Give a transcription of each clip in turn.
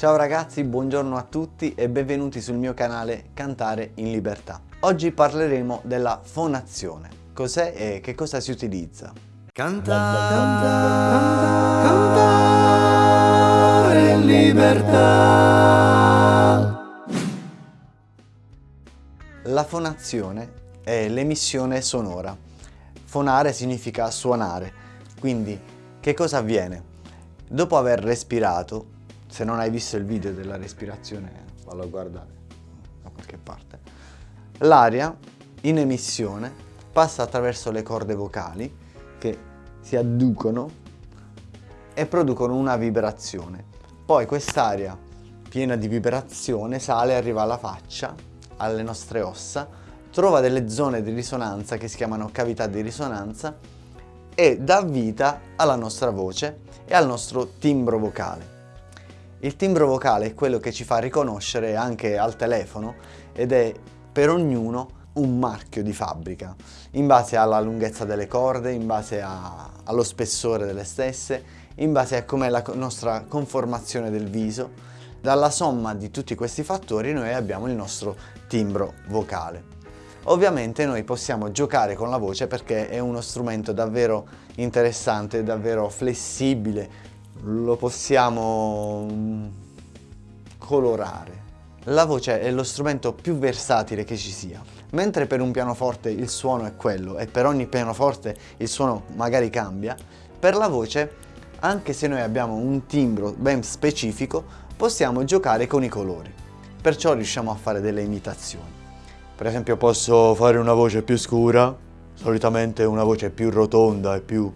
Ciao ragazzi, buongiorno a tutti e benvenuti sul mio canale Cantare in Libertà. Oggi parleremo della fonazione. Cos'è e che cosa si utilizza? Cantare, cantare in libertà. La fonazione è l'emissione sonora. Fonare significa suonare, quindi che cosa avviene? Dopo aver respirato, se non hai visto il video della respirazione, fallo a guardare da qualche parte, l'aria in emissione passa attraverso le corde vocali che si adducono e producono una vibrazione. Poi quest'aria piena di vibrazione sale, arriva alla faccia, alle nostre ossa, trova delle zone di risonanza che si chiamano cavità di risonanza e dà vita alla nostra voce e al nostro timbro vocale. Il timbro vocale è quello che ci fa riconoscere anche al telefono ed è per ognuno un marchio di fabbrica in base alla lunghezza delle corde, in base a, allo spessore delle stesse, in base a com'è la nostra conformazione del viso. Dalla somma di tutti questi fattori noi abbiamo il nostro timbro vocale. Ovviamente noi possiamo giocare con la voce perché è uno strumento davvero interessante, davvero flessibile, lo possiamo mm, colorare. La voce è lo strumento più versatile che ci sia. Mentre per un pianoforte il suono è quello e per ogni pianoforte il suono magari cambia, per la voce, anche se noi abbiamo un timbro ben specifico, possiamo giocare con i colori. Perciò riusciamo a fare delle imitazioni. Per esempio posso fare una voce più scura, solitamente una voce più rotonda e più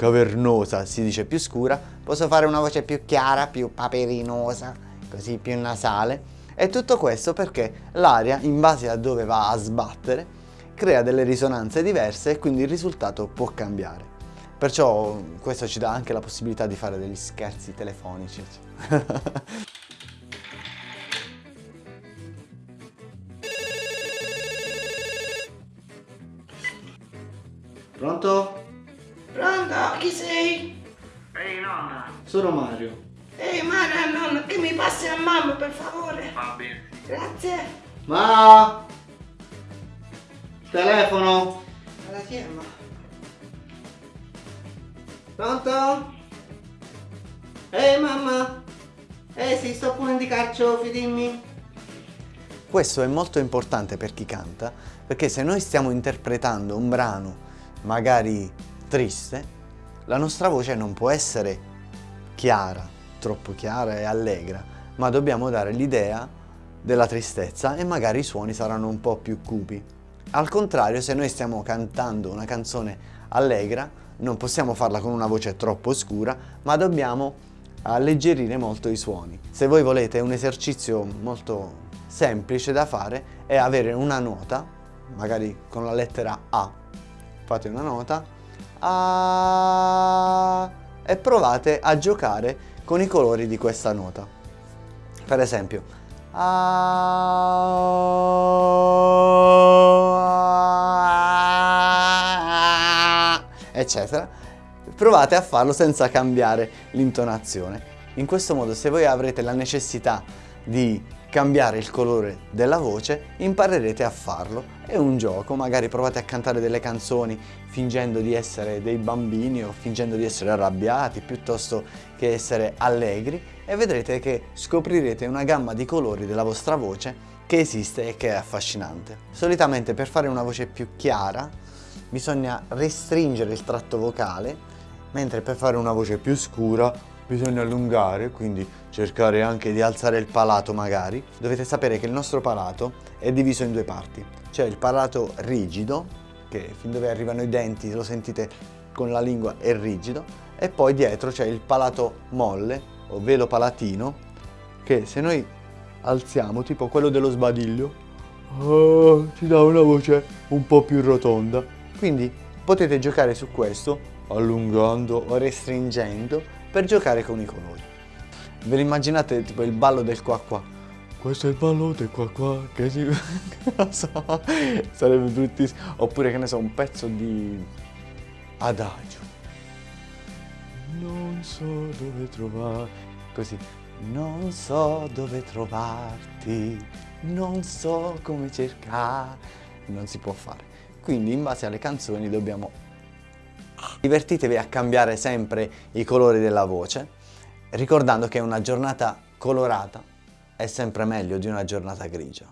cavernosa, si dice più scura, posso fare una voce più chiara, più paperinosa, così più nasale. E tutto questo perché l'aria, in base a dove va a sbattere, crea delle risonanze diverse e quindi il risultato può cambiare. Perciò questo ci dà anche la possibilità di fare degli scherzi telefonici. Pronto? Pronto? Chi sei? Ehi nonna, Sono Mario. Ehi Mara, nonno, che mi passi a mamma per favore? va bene. Grazie. Ma telefono. Alla chiama. Pronto? Ehi mamma. Ehi sì, sto pulendo i carciofi, dimmi. Questo è molto importante per chi canta, perché se noi stiamo interpretando un brano magari triste, la nostra voce non può essere chiara, troppo chiara e allegra, ma dobbiamo dare l'idea della tristezza e magari i suoni saranno un po' più cupi. Al contrario, se noi stiamo cantando una canzone allegra, non possiamo farla con una voce troppo scura, ma dobbiamo alleggerire molto i suoni. Se voi volete un esercizio molto semplice da fare è avere una nota, magari con la lettera A, fate una nota, a... e provate a giocare con i colori di questa nota. Per esempio, a... eccetera. Provate a farlo senza cambiare l'intonazione. In questo modo se voi avrete la necessità di cambiare il colore della voce, imparerete a farlo. È un gioco, magari provate a cantare delle canzoni fingendo di essere dei bambini o fingendo di essere arrabbiati piuttosto che essere allegri e vedrete che scoprirete una gamma di colori della vostra voce che esiste e che è affascinante. Solitamente per fare una voce più chiara bisogna restringere il tratto vocale, mentre per fare una voce più scura bisogna allungare, quindi cercare anche di alzare il palato magari. Dovete sapere che il nostro palato è diviso in due parti. C'è il palato rigido, che fin dove arrivano i denti, lo sentite con la lingua, è rigido, e poi dietro c'è il palato molle, o velo palatino, che se noi alziamo, tipo quello dello sbadiglio, oh, ci dà una voce un po' più rotonda. Quindi potete giocare su questo, allungando o restringendo, per giocare con i colori. Ve lo immaginate tipo il ballo del qua qua? Questo è il ballo del qua qua che si... so, sarebbe bruttissimo. Oppure che ne so, un pezzo di adagio. Non so dove trovare... Così. Non so dove trovarti, non so come cercare, non si può fare. Quindi in base alle canzoni dobbiamo... Divertitevi a cambiare sempre i colori della voce, ricordando che una giornata colorata è sempre meglio di una giornata grigia.